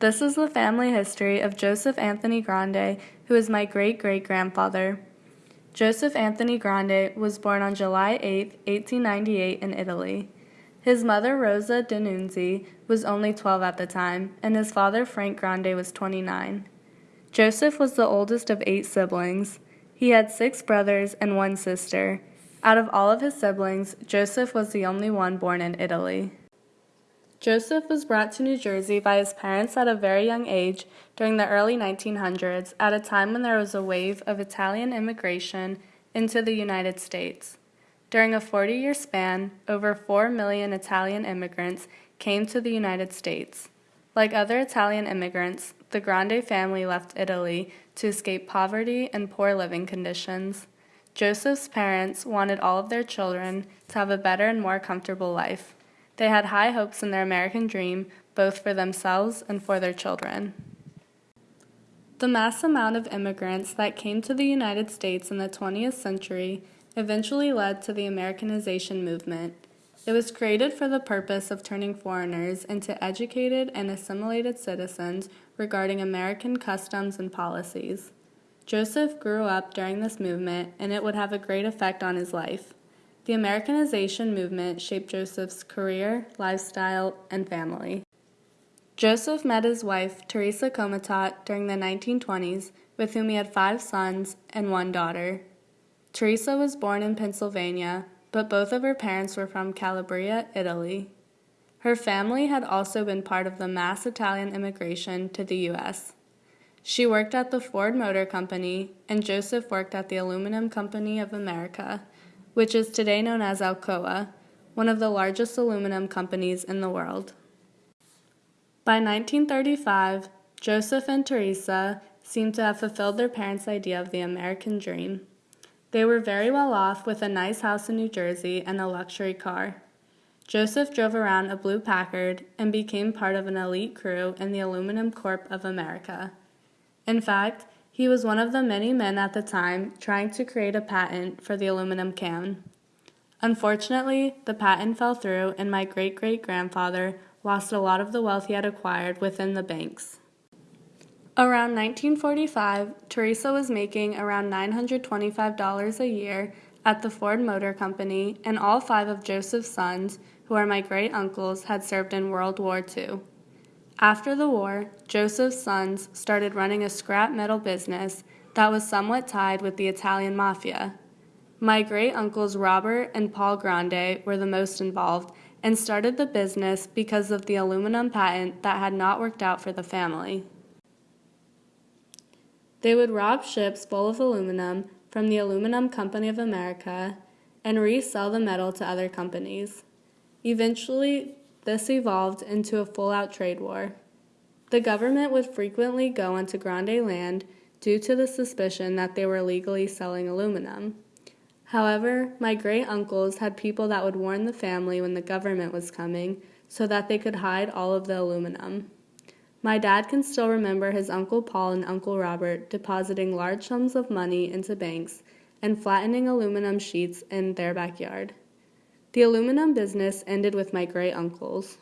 This is the family history of Joseph Anthony Grande, who is my great great grandfather. Joseph Anthony Grande was born on July 8, 1898, in Italy. His mother, Rosa D'Annunzio, was only 12 at the time, and his father, Frank Grande, was 29. Joseph was the oldest of eight siblings. He had six brothers and one sister. Out of all of his siblings, Joseph was the only one born in Italy. Joseph was brought to New Jersey by his parents at a very young age during the early 1900s, at a time when there was a wave of Italian immigration into the United States. During a 40 year span, over 4 million Italian immigrants came to the United States. Like other Italian immigrants, the Grande family left Italy to escape poverty and poor living conditions. Joseph's parents wanted all of their children to have a better and more comfortable life. They had high hopes in their American dream, both for themselves and for their children. The mass amount of immigrants that came to the United States in the 20th century eventually led to the Americanization movement. It was created for the purpose of turning foreigners into educated and assimilated citizens regarding American customs and policies. Joseph grew up during this movement, and it would have a great effect on his life. The Americanization movement shaped Joseph's career, lifestyle, and family. Joseph met his wife, Teresa Comatot, during the 1920s, with whom he had five sons and one daughter. Teresa was born in Pennsylvania, but both of her parents were from Calabria, Italy. Her family had also been part of the mass Italian immigration to the U.S. She worked at the Ford Motor Company, and Joseph worked at the Aluminum Company of America which is today known as Alcoa, one of the largest aluminum companies in the world. By 1935, Joseph and Teresa seemed to have fulfilled their parents' idea of the American dream. They were very well off with a nice house in New Jersey and a luxury car. Joseph drove around a blue Packard and became part of an elite crew in the Aluminum Corp of America. In fact, he was one of the many men at the time trying to create a patent for the aluminum can. Unfortunately, the patent fell through, and my great great grandfather lost a lot of the wealth he had acquired within the banks. Around 1945, Teresa was making around $925 a year at the Ford Motor Company, and all five of Joseph's sons, who are my great uncles, had served in World War II. After the war, Joseph's sons started running a scrap metal business that was somewhat tied with the Italian mafia. My great uncles Robert and Paul Grande were the most involved and started the business because of the aluminum patent that had not worked out for the family. They would rob ships full of aluminum from the Aluminum Company of America and resell the metal to other companies. Eventually, this evolved into a full out trade war. The government would frequently go onto Grande land due to the suspicion that they were legally selling aluminum. However, my great uncles had people that would warn the family when the government was coming so that they could hide all of the aluminum. My dad can still remember his Uncle Paul and Uncle Robert depositing large sums of money into banks and flattening aluminum sheets in their backyard. The aluminum business ended with my great uncles.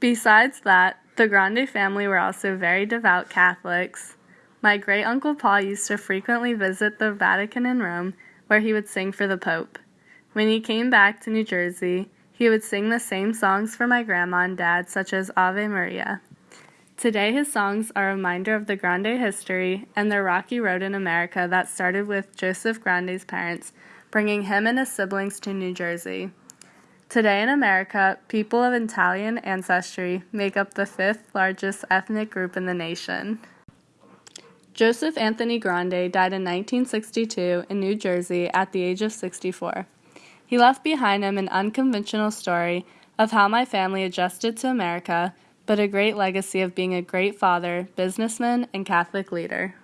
Besides that, the Grande family were also very devout Catholics. My great uncle Paul used to frequently visit the Vatican in Rome, where he would sing for the Pope. When he came back to New Jersey, he would sing the same songs for my grandma and dad, such as Ave Maria. Today, his songs are a reminder of the Grande history and the rocky road in America that started with Joseph Grande's parents bringing him and his siblings to New Jersey. Today in America, people of Italian ancestry make up the fifth largest ethnic group in the nation. Joseph Anthony Grande died in 1962 in New Jersey at the age of 64. He left behind him an unconventional story of how my family adjusted to America, but a great legacy of being a great father, businessman, and Catholic leader.